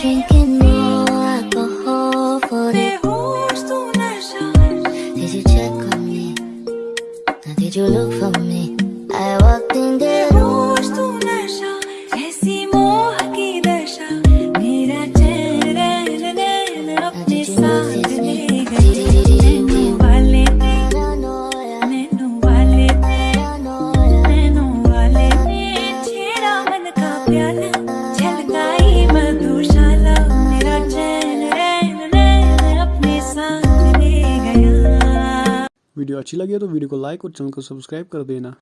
drinking more alcohol for the Did you check on me? Now did you look for me? Video अच्छी लगी है तो video को like और channel को सब्सक्राइब कर देना।